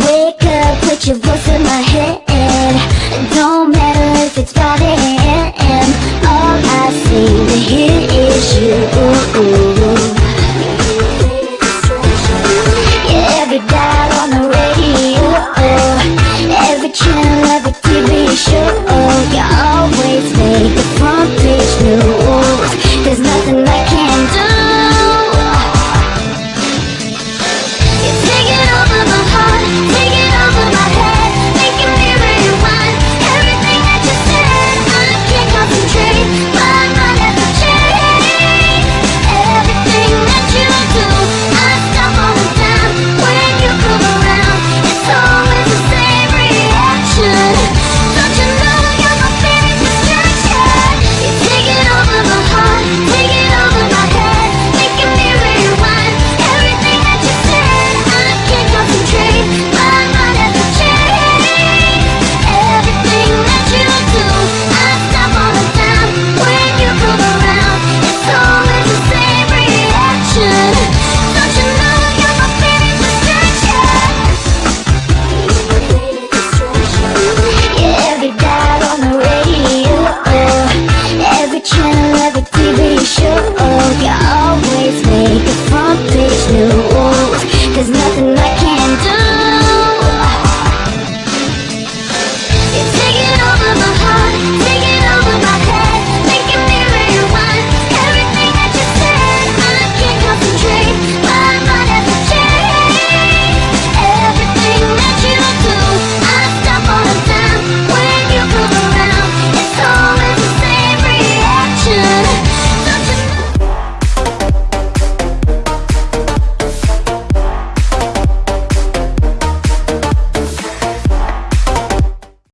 Wake up, put your voice in my head Don't matter if it's 5 a.m. All I seem to hear is you